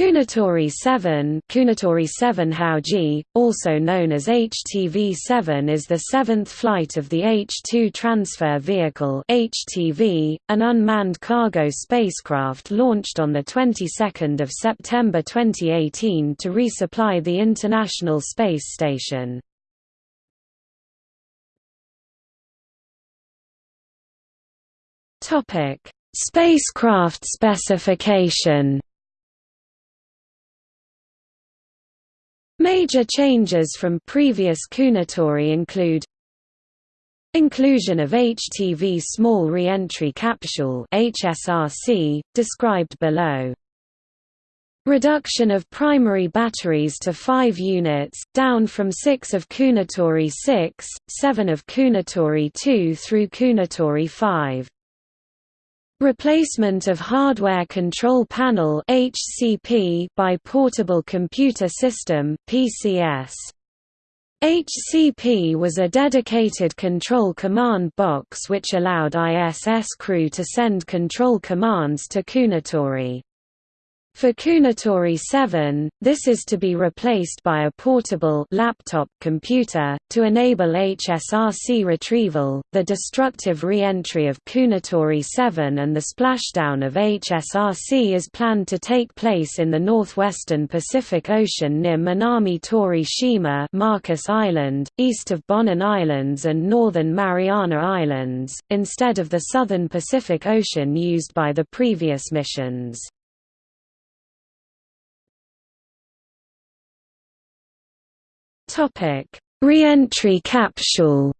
Kounotori 7 Kounotori 7 Haoji, also known as HTV-7 is the seventh flight of the H-2 Transfer Vehicle HTV, an unmanned cargo spacecraft launched on the 22nd of September 2018 to resupply the International Space Station. Spacecraft specification Major changes from previous Kounotori include Inclusion of HTV Small Reentry Capsule HSRC, described below. Reduction of primary batteries to 5 units, down from 6 of Kounotori 6, 7 of Kounotori 2 through Kounotori 5. Replacement of Hardware Control Panel (HCP) by Portable Computer System (PCS). HCP was a dedicated control command box which allowed ISS crew to send control commands to Kounotori. For Kounotori 7, this is to be replaced by a portable laptop computer to enable HSRC retrieval. The destructive re-entry of Kounotori 7 and the splashdown of HSRC is planned to take place in the northwestern Pacific Ocean near Minami Tori Shima, Marcus Island, east of Bonin Islands and northern Mariana Islands, instead of the southern Pacific Ocean used by the previous missions. Topic: Re-entry capsule.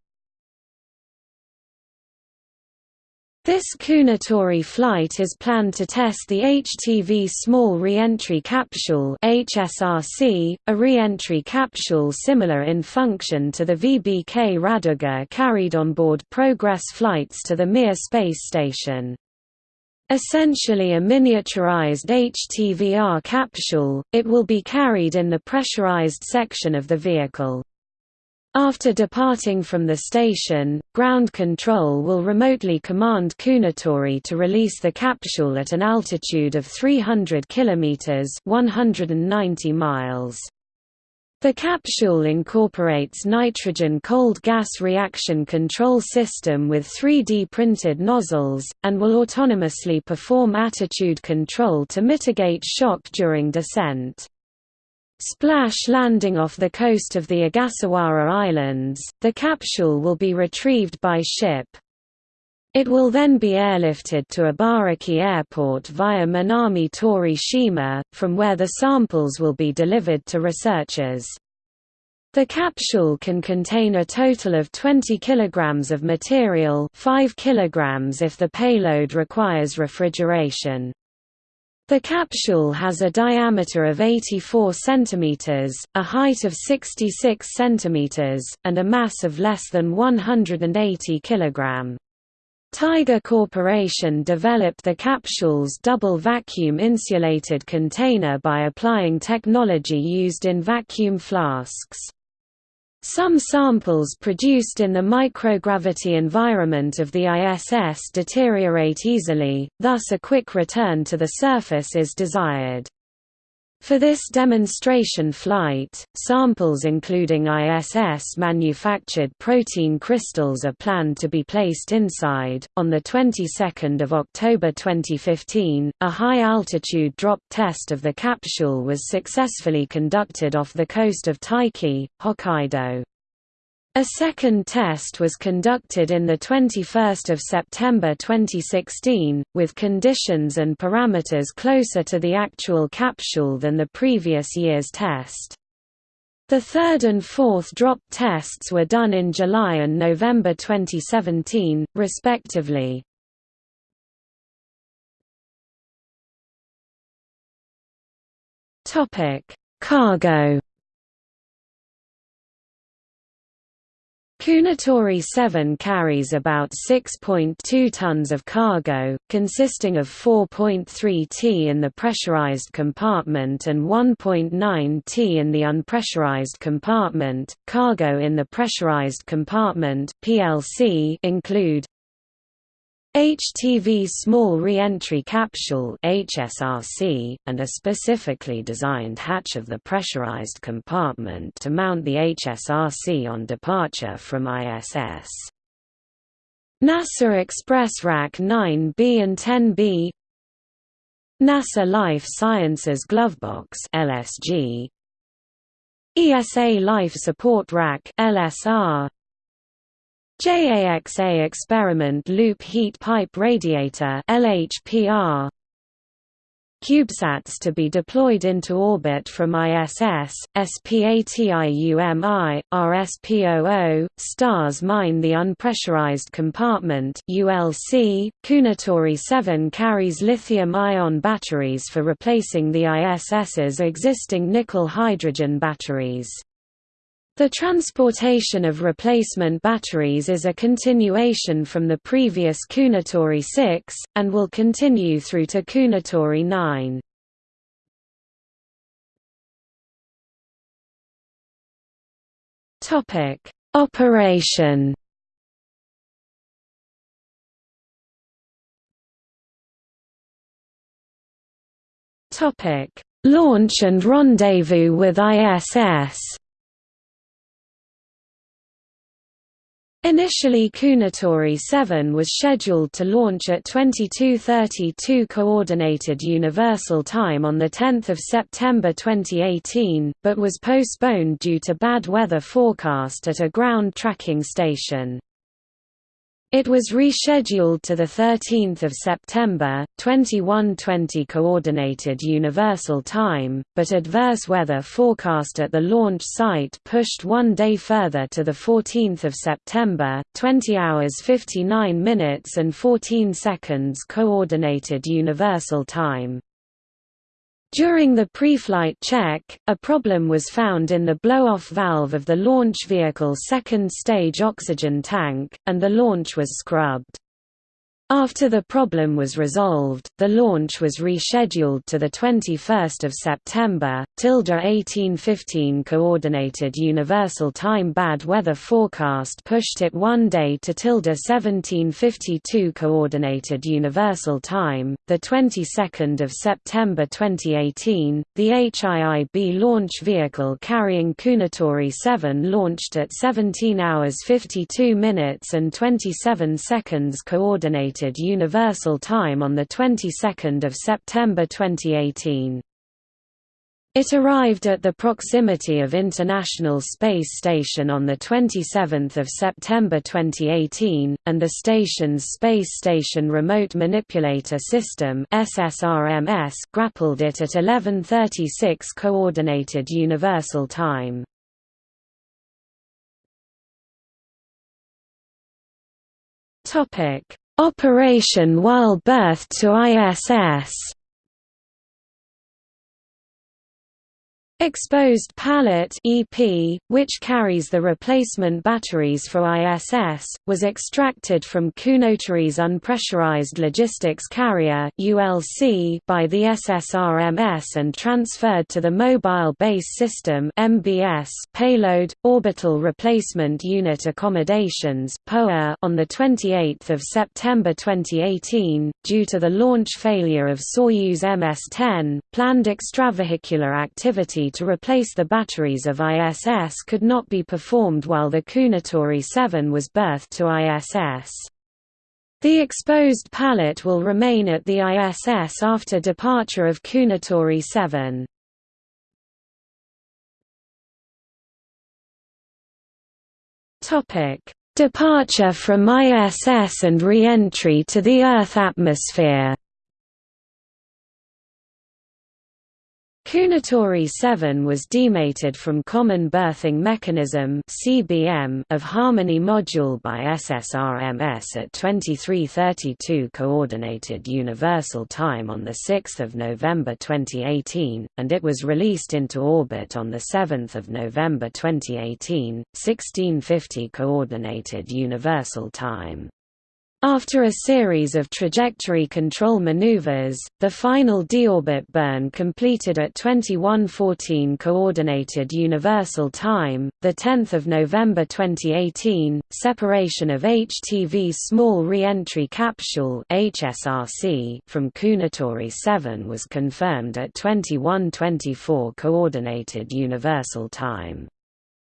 This Kounotori flight is planned to test the HTV Small Re-entry Capsule (HSRC), a re-entry capsule similar in function to the VBK Raduga carried on board Progress flights to the Mir space station. Essentially a miniaturized HTVR capsule, it will be carried in the pressurized section of the vehicle. After departing from the station, ground control will remotely command Kounotori to release the capsule at an altitude of 300 km 190 miles. The capsule incorporates nitrogen cold gas reaction control system with 3D printed nozzles, and will autonomously perform attitude control to mitigate shock during descent. Splash landing off the coast of the Ogasawara Islands, the capsule will be retrieved by ship. It will then be airlifted to Ibaraki Airport via Minami Tori Shima, from where the samples will be delivered to researchers. The capsule can contain a total of 20 kg of material 5 kg if the payload requires refrigeration. The capsule has a diameter of 84 cm, a height of 66 cm, and a mass of less than 180 kg. Tiger Corporation developed the capsule's double vacuum insulated container by applying technology used in vacuum flasks. Some samples produced in the microgravity environment of the ISS deteriorate easily, thus a quick return to the surface is desired. For this demonstration flight, samples including ISS-manufactured protein crystals are planned to be placed inside. On the 22nd of October 2015, a high-altitude drop test of the capsule was successfully conducted off the coast of Taiki, Hokkaido. A second test was conducted in 21 September 2016, with conditions and parameters closer to the actual capsule than the previous year's test. The third and fourth drop tests were done in July and November 2017, respectively. Cargo Kounotori 7 carries about 6.2 tons of cargo, consisting of 4.3 t in the pressurized compartment and 1.9 t in the unpressurized compartment. Cargo in the pressurized compartment (PLC) include HTV Small Reentry Capsule HSRC, and a specifically designed hatch of the pressurized compartment to mount the HSRC on departure from ISS. NASA Express Rack 9B and 10B NASA Life Sciences Glovebox LSG ESA Life Support Rack LSR JAXA Experiment Loop Heat Pipe Radiator LHPR CubeSats to be deployed into orbit from ISS, SPATIUMI, RSPOO, STARS mine the unpressurized compartment ULC. Kounotori 7 carries lithium-ion batteries for replacing the ISS's existing nickel-hydrogen batteries. The transportation of replacement batteries is a continuation from the previous Kounotori 6, and will continue through to Kounotori 9. Operation Launch and rendezvous with ISS Initially Kounotori 7 was scheduled to launch at 22:32 Coordinated Universal Time on the 10th of September 2018, but was postponed due to bad weather forecast at a ground tracking station. It was rescheduled to 13 September, 2120 Coordinated Universal Time, but adverse weather forecast at the launch site pushed one day further to 14 September, 20 hours 59 minutes and 14 seconds Coordinated Universal Time. During the pre-flight check, a problem was found in the blow-off valve of the launch vehicle's second-stage oxygen tank, and the launch was scrubbed. After the problem was resolved, the launch was rescheduled to 21 September, tilde 1815 Coordinated Universal Time Bad weather forecast pushed it one day to tilde 1752 Coordinated Universal Time, 22 September 2018. The HIIB launch vehicle carrying Kounotori 7 launched at 17 hours 52 minutes and 27 seconds Coordinated Universal Time on the 22nd of September 2018. It arrived at the proximity of International Space Station on 27 September 2018, and the station's Space Station Remote Manipulator System grappled it at 11.36 Coordinated Universal Time. Operation while birth to ISS Exposed pallet EP, which carries the replacement batteries for ISS, was extracted from Kounotori's unpressurized logistics carrier ULC by the SSRMS and transferred to the Mobile Base System MBS payload orbital replacement unit accommodations on the 28th of September 2018 due to the launch failure of Soyuz MS-10 planned extravehicular activity to replace the batteries of ISS could not be performed while the Kounotori 7 was berthed to ISS. The exposed pallet will remain at the ISS after departure of Kounotori 7. Departure from ISS and re-entry to the Earth atmosphere Kounotori 7 was demated from Common Berthing Mechanism of Harmony module by SSRMS at 23:32 Coordinated Universal Time on the 6th of November 2018, and it was released into orbit on the 7th of November 2018, 1650 Coordinated Universal Time. After a series of trajectory control maneuvers, the final deorbit burn completed at 2114 Coordinated Universal Time, 10 November 2018, separation of HTV Small Re-entry Capsule from Kounotori 7 was confirmed at 2124 Coordinated Universal Time.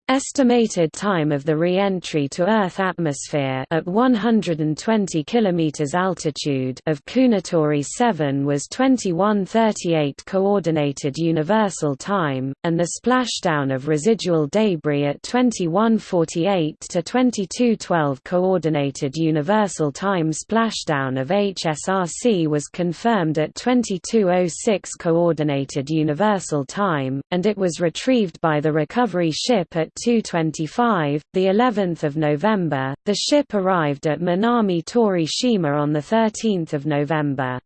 Estimated time of the re-entry to Earth atmosphere at 120 km altitude of Kounotori 7 was 2138 Coordinated Universal Time, and the splashdown of residual debris at 2148 to 2212 Coordinated Universal Time splashdown of HSRC was confirmed at 2206 Coordinated Universal Time, and it was retrieved by the recovery ship at 225, the 11th of November, the ship arrived at Minami Torishima on the 13th of November.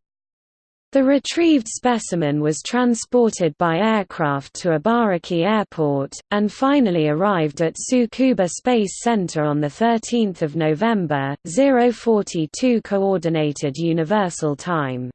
The retrieved specimen was transported by aircraft to Ibaraki Airport, and finally arrived at Tsukuba Space Center on 13 November, 042 Coordinated Universal Time.